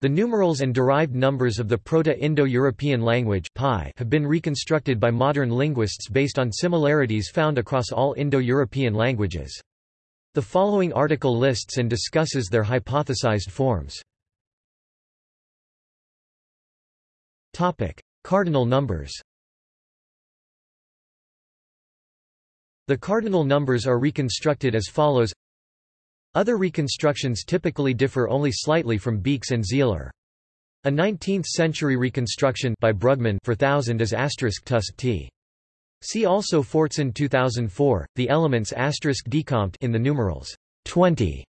The numerals and derived numbers of the Proto-Indo-European language have been reconstructed by modern linguists based on similarities found across all Indo-European languages. The following article lists and discusses their hypothesized forms. Cardinal numbers The cardinal numbers are reconstructed as follows Other reconstructions typically differ only slightly from Beekes and Sihler. A 19th-century reconstruction by Brugmann for thousand is asterisk tusk t. See also Fortson 2004, the elements asterisk decomped in the numerals 20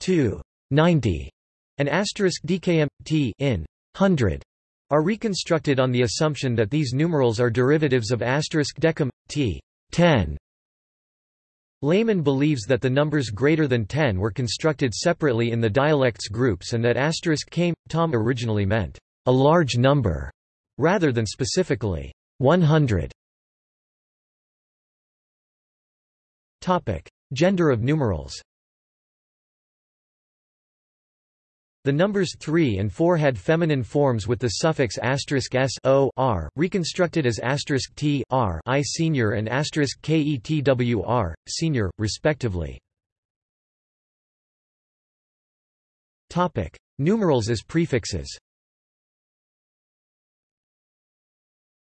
to 90 and asterisk dkm t in 100 are reconstructed on the assumption that these numerals are derivatives of asterisk t 10 Lehmann believes that the numbers greater than 10 were constructed separately in the dialects groups and that asterisk came, tom originally meant a large number, rather than specifically 100. Gender of numerals The numbers 3 and 4 had feminine forms with the suffix s o r, reconstructed as t r i senior and ketwr, senior, respectively. Numerals as prefixes.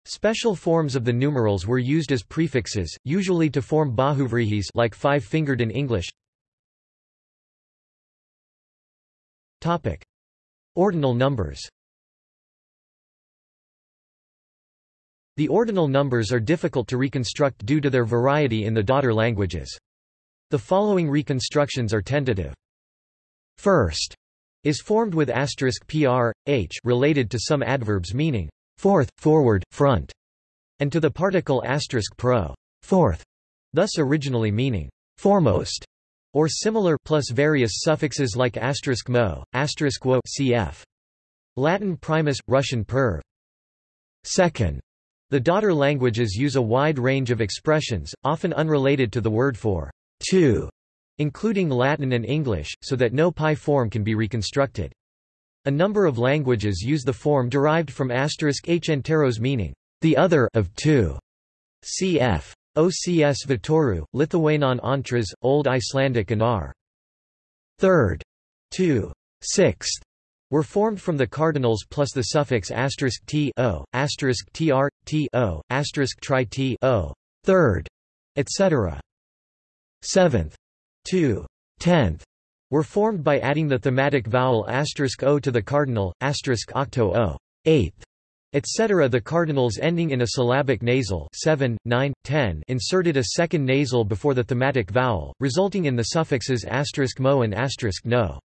Special forms of the numerals were used as prefixes, usually to form bahuvrihis like five-fingered in English, Topic: Ordinal numbers. The ordinal numbers are difficult to reconstruct due to their variety in the daughter languages. The following reconstructions are tentative. First is formed with asterisk pr, h related to some adverbs meaning fourth, forward, front, and to the particle asterisk pro, fourth, thus originally meaning foremost or similar plus various suffixes like asterisk mo, asterisk wo cf. Latin primus, Russian perv. Second. The daughter languages use a wide range of expressions, often unrelated to the word for two, including Latin and English, so that no PIE form can be reconstructed. A number of languages use the form derived from asterisk h enteros meaning the other of two. Cf. OCS Vitoru, Lithuanian Antras, Old Icelandic and R. Third. 2. Sixth were formed from the cardinals plus the suffix asterisk t o, asterisk tr, t o, asterisk tri t o, third, etc. Seventh. 2. Tenth were formed by adding the thematic vowel asterisk o to the cardinal, asterisk octo o, eighth, etc. The cardinals ending in a syllabic nasal 7, 9, 10 inserted a second nasal before the thematic vowel, resulting in the suffixes mo and no.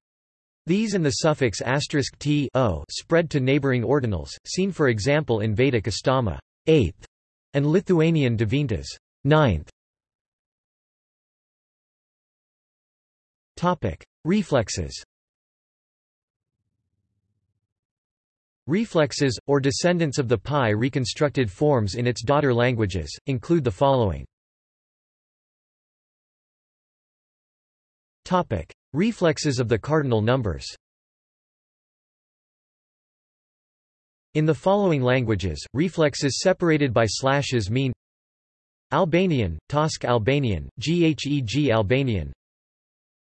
These and the suffix t o spread to neighboring ordinals, seen for example in Vedic Astama 8th, and Lithuanian devintas 9th. Reflexes Reflexes, or descendants of the PIE reconstructed forms in its daughter languages, include the following. Topic. Reflexes of the cardinal numbers In the following languages, reflexes separated by slashes mean Albanian, Tosk Albanian, Gheg Albanian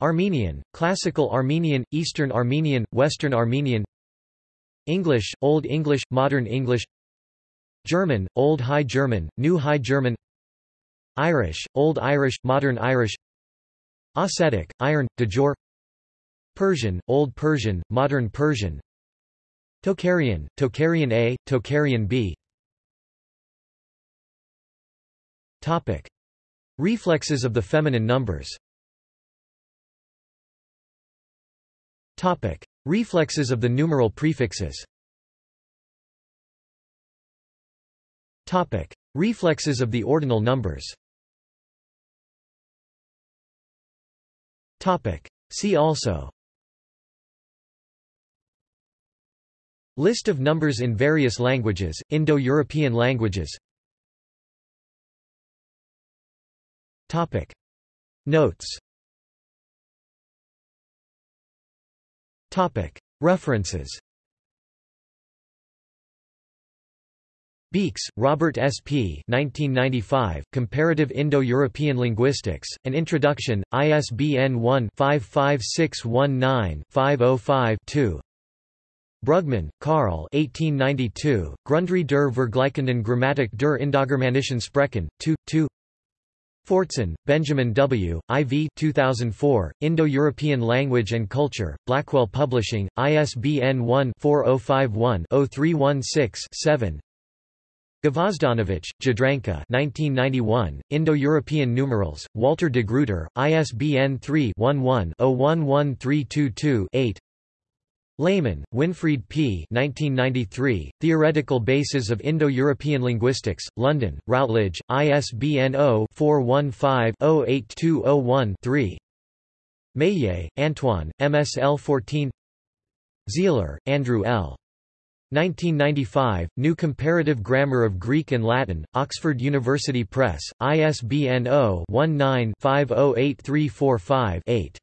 Armenian, Classical Armenian, Eastern Armenian, Western Armenian English, Old English, Modern English German, Old High German, New High German Irish, Old Irish, Modern Irish Ossetic, Iron, Digor Persian, Old Persian, Modern Persian Tocharian, Tocharian A, Tocharian B Topic. Reflexes of the feminine numbers Topic. Reflexes of the numeral prefixes Topic. Reflexes of the ordinal numbers Topic. See also List of numbers in various languages, Indo-European languages Topic. Notes References Beekes, Robert S. P. 1995, Comparative Indo-European Linguistics, An Introduction, ISBN 1-55619-505-2 Brugmann, Karl 1892, Grundri der Vergleichenden Grammatik der Indogermanischen Sprechen, 2, 2 Fortson, Benjamin W., IV 2004, Indo-European Language and Culture, Blackwell Publishing, ISBN 1-4051-0316-7 Gvozdanović, Jadranka 1991, Indo-European Numerals, Walter de Gruyter, ISBN 3-11-011322-8 Lehmann, Winfried P. 1993, Theoretical Bases of Indo-European Linguistics, London, Routledge, ISBN 0-415-08201-3 Meillet, Antoine, MSL 14 Sihler, Andrew L. 1995, New Comparative Grammar of Greek and Latin, Oxford University Press, ISBN 0-19-508345-8.